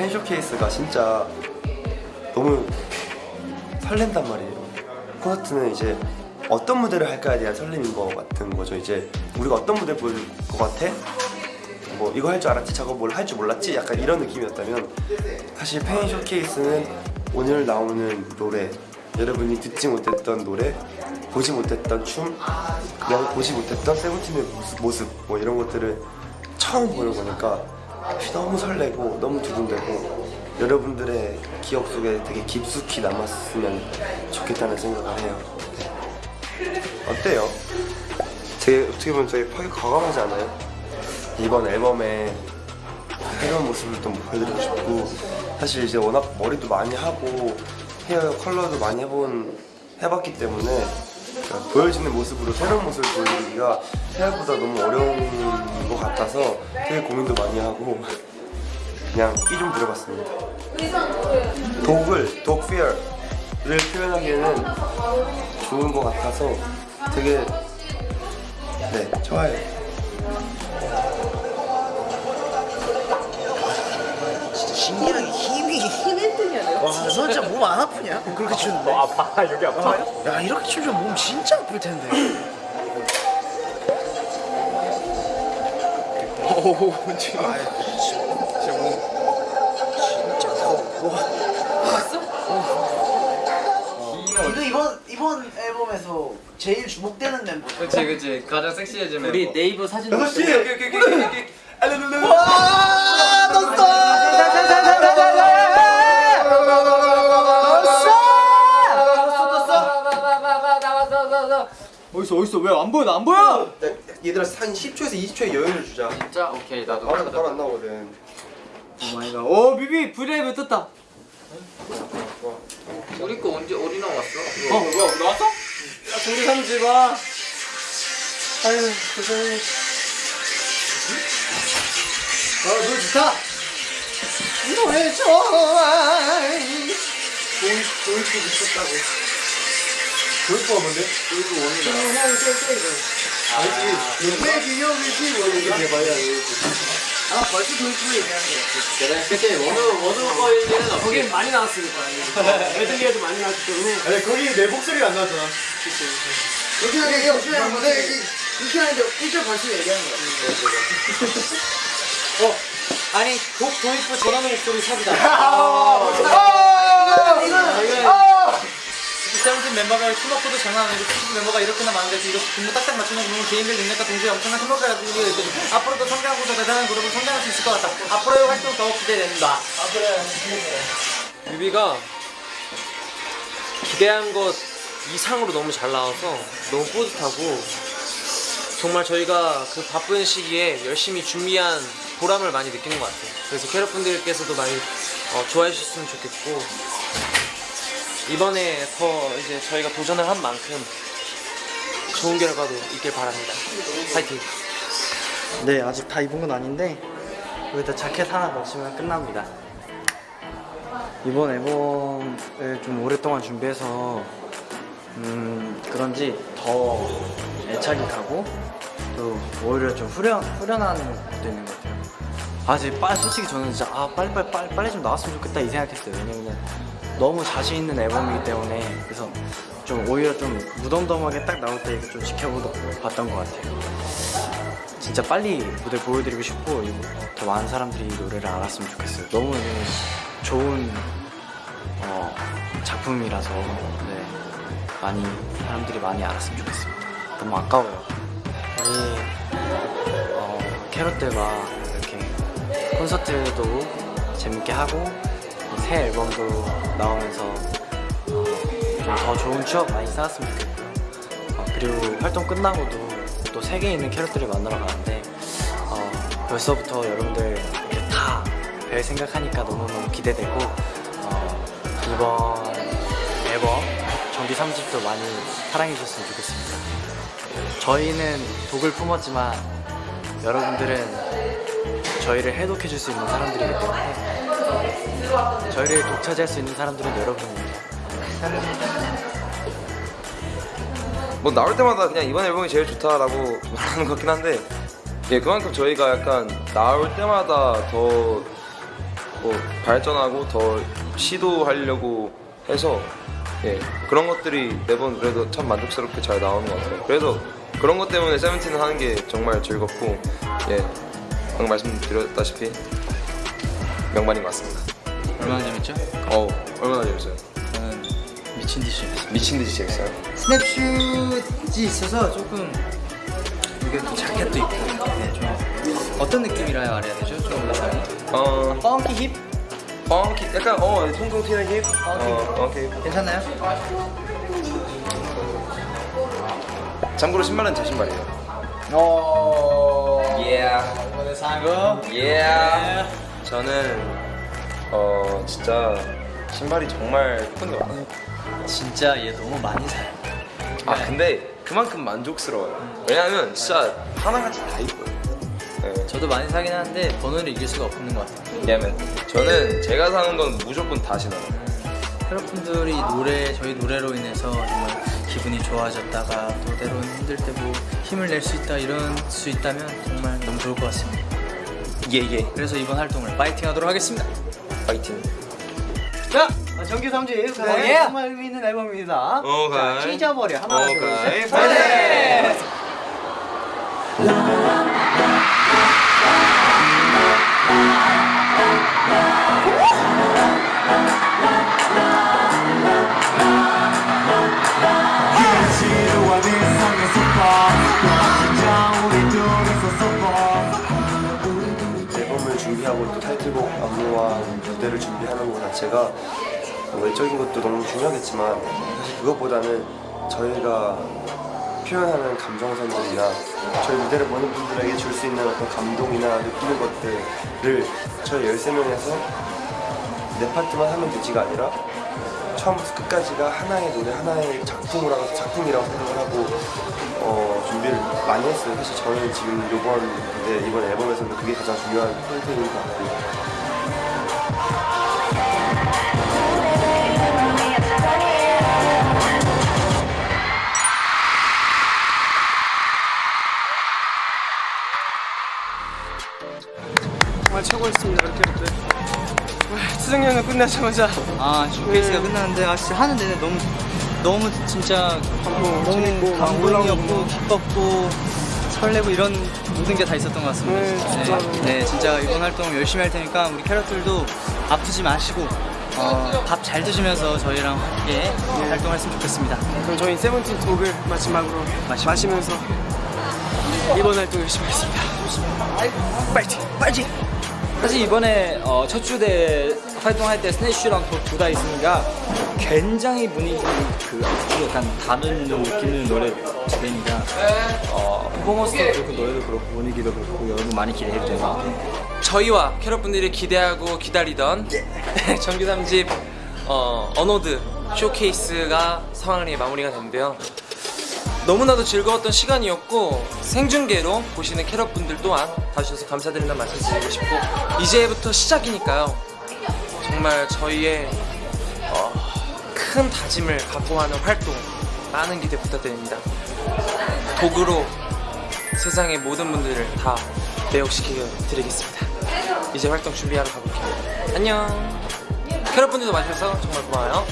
팬 쇼케이스가 진짜 너무 설렌단 말이에요. 콘서트는 이제 어떤 무대를 할까에 대한 설렘인 것 같은 거죠. 이제 우리가 어떤 무대 보여줄 것 같아? 뭐 이거 할 줄 알았지, 저거 뭘 할 줄 몰랐지? 약간 이런 느낌이었다면 사실 팬 쇼케이스는 오늘 나오는 노래 여러분이 듣지 못했던 노래 보지 못했던 춤 그다음에 보지 못했던 세븐틴의 모습, 모습 뭐 이런 것들을 처음 보는 거니까 너무 설레고 너무 두근대고 여러분들의 기억 속에 되게 깊숙이 남았으면 좋겠다는 생각을 해요 네. 어때요? 되게 어떻게 보면 되게 파기 과감하지 않아요? 이번 앨범에 새로운 모습을 또 보여드리고 싶고 사실 이제 워낙 머리도 많이 하고 헤어 컬러도 많이 해본 해봤기 때문에 그러니까 보여지는 모습으로 새로운 모습을 보여드리기가 생각보다 너무 어려운 것 같아서 되게 고민도 많이 하고 그냥 끼 좀 부려봤습니다. 독을, 독피어를 표현하기에는 좋은 것 같아서 되게 네 좋아요. 신기하게 힘이 너 진짜 몸 안 아프냐? 그렇게 추는데? 아파 여기 아파 야, 이렇게 추면 몸 진짜 아플 텐데. 오, 지금. 아, 진짜 몸 진짜 커. 봤어? 니도 이번 이번 앨범에서 제일 주목되는 멤버. 그치 그치 가장 섹시해진 멤버 우리 네이버 사진 오케이 오케이 오케이 오케이 알룰룰루 어딨어 어딨어? 왜 안 보여? 나 안 보여! 얘들아 한 10초에서 20초의 여유를 주자. 진짜? 오케이 나도 바로 바로 안 나오거든. Oh my god. 오 비비 V LIVE 떴다? 우리 거 언제 어디 나왔어? 어 뭐야 나왔어? 야 조리 삼지가 아유 고생해 어 노래 좋다. 노래 좋아 도입 도입도 미쳤다고 도입부가 뭔데? 도입부 원이다 알지 내 기억이지 원이 대박이야 아, 벌써 돌프 얘기하는 거 그래 그치 원우 원우 거일 때는 없지. 거긴 많이 나왔으니까 메들리에도 많이 나왔기 때문에. 아니 거기 내 목소리가 안 나왔잖아. 이렇게 하게 열심히 하는 건데 이렇게 하는데 1절 벌써 얘기하는 거야. 어. 아니 독 도입부 전화는 목소리 삽이다. 아, 이거는 세븐틴 멤버별 팀워크도 장난 아니고 팀 멤버가 이렇게나 많은데 이렇게 분무 딱딱 맞추는 그런 개인별 능력과 동시에 엄청난 팀워크를 가지고 있거든 앞으로도 성장하고 더 대단한 그룹을 성장할 수 있을 것 같다. 앞으로의 활동 더욱 기대된다. 뮤비가 기대한 것 이상으로 너무 잘 나와서 너무 뿌듯하고 정말 저희가 그 바쁜 시기에 열심히 준비한 보람을 많이 느끼는 것 같아요. 그래서 캐럿분들께서도 많이 어, 좋아해 주셨으면 좋겠고 이번에 더 이제 저희가 도전을 한 만큼 좋은 결과도 있길 바랍니다. 파이팅! 네 아직 다 입은 건 아닌데 여기다 자켓 하나 넣으시면 끝납니다 이번 앨범을 좀 오랫동안 준비해서 음 그런지 더 애착이 가고 또 오히려 좀 후련, 후련한 것도 있는 것 같아요 아빨 솔직히 저는 진짜 아 빨리 빨리 빨리 빨리 좀 나왔으면 좋겠다 이 생각했어요 왜냐면 너무 자신 있는 앨범이기 때문에 그래서 좀 오히려 좀 무덤덤하게 딱 나올 때 좀 지켜봤던 것 같아요 진짜 빨리 무대 보여드리고 싶고 더 많은 사람들이 이 노래를 알았으면 좋겠어요. 너무 좋은 어, 작품이라서 네, 많이 사람들이 많이 알았으면 좋겠습니다. 너무 아까워요. 우리 어, 캐럿들과 이렇게 콘서트도 재밌게 하고 새 앨범도 나오면서 어, 좀더 좋은 추억 많이 쌓았으면 좋겠고요. 어, 그리고 활동 끝나고도 또 세계에 있는 캐럿들을 만나러 가는데 어, 벌써부터 여러분들 이렇게 다 뵐 생각하니까 너무너무 기대되고 어, 이번 앨범 정기 3집도 많이 사랑해 주셨으면 좋겠습니다. 저희는 독을 품었지만 여러분들은 저희를 해독해 줄 수 있는 사람들이기 때문에 저희를 독차지할 수 있는 사람들은 여러분입니다. 뭐 나올 때마다 그냥 이번 앨범이 제일 좋다라고 말하는 것 같긴 한데 예 그만큼 저희가 약간 나올 때마다 더 뭐 발전하고 더 시도하려고 해서 예 그런 것들이 매번 그래도 참 만족스럽게 잘 나오는 것 같아요. 그래서 그런 것 때문에 세븐틴을 하는 게 정말 즐겁고 예 방금 말씀드렸다시피 명반인 것 같습니다. 얼마나 재밌죠? 어 얼마나 재밌어요? 저는 미친 듯이 재밌어요. 미친 듯이 재밌어요. Snap Shoot이 있어서 조금 이게 또 자켓도 있고 네, 좀 어떤 느낌이라 말해야 되죠? 좀 의상이 어 funky hip? funky 약간 어 통통 튀는 힙. 어 funky hip. 괜찮나요? 참고로 신발은 제 신발이에요. 어... 예. 이번에 상금 예. 저는 어 진짜 신발이 정말 예쁜 게 많아요. 진짜 얘 너무 많이 사요 아 근데 그만큼 만족스러워요. 왜냐하면 진짜 하나같이 다 이뻐요. 네. 저도 많이 사긴 하는데 번호를 이길 수가 없는 것 같아요 왜냐면 저는 제가 사는 건 무조건 다 신어요. 여러분들이 노래 저희 노래로 인해서 정말 기분이 좋아졌다가 또 때로는 힘들 때 뭐 힘을 낼 수 있다 이런 수 있다면 정말 너무 좋을 것 같습니다 예 예. 그래서 이번 활동을 파이팅 하도록 하겠습니다 파이팅. 자, 정규 3집 정말 의미 있는 앨범입니다. 오케이. 자, 찢어버려. 하나, 둘, 오케이. 셋, 파이팅! 자체가 뭐 외적인 것도 너무 중요하겠지만 사실 그것보다는 저희가 표현하는 감정선들이나 저희 무대를 보는 분들에게 줄 수 있는 어떤 감동이나 느끼는 것들을 저희 13명에서 내 파트만 하면 되지가 아니라 처음부터 끝까지가 하나의 노래, 하나의 작품이라고, 작품이라고 생각을 하고 어, 준비를 많이 했어요. 사실 저는 지금 이번 무대, 이번 앨범에서는 그게 가장 중요한 포인트인 것 같고 정말 최고였습니다 이렇게 네. 수정연은 끝나자마자 아 쇼케이스가 끝났는데 아 진짜 하는 내내 너무 너무 진짜 너무 감동이었고 기뻤고 설레고 이런 모든 게 다 있었던 것 같습니다. 네, 진짜로. 네, 네, 진짜 이번 활동 열심히 할 테니까 우리 캐럿들도 아프지 마시고 어, 밥 잘 드시면서 저희랑 함께 활동했으면 좋겠습니다. 그럼 저희 세븐틴 독을 마지막으로 마시면서 이번 활동 열심히 하겠습니다 파이팅! 파이팅! 사실 이번에 어, 첫 주 때 활동할 때 Snap Shoot이랑 둘 다 있으니까 굉장히 분위기 그 약간 다른 느낌의 노래 두 개니까 어, 퍼포먼스도 그렇고 노래도 그렇고 분위기도 그렇고 여러분 많이 기대해도 되는 것 같아요. 저희와 캐럿분들이 기대하고 기다리던 정규 3집 어, An Ode 쇼케이스가 성황리에 마무리가 됐는데요. 너무나도 즐거웠던 시간이었고 생중계로 보시는 캐럿분들 또한 봐주셔서 감사드린다는 말씀 드리고 싶고 이제부터 시작이니까요. 정말 저희의 어, 큰 다짐을 갖고 하는 활동 많은 기대 부탁드립니다. 도구로 세상의 모든 분들을 다 매혹시켜 드리겠습니다. 이제 활동 준비하러 가볼게요. 안녕. 캐럿분들도 와주셔서 정말 고마워요.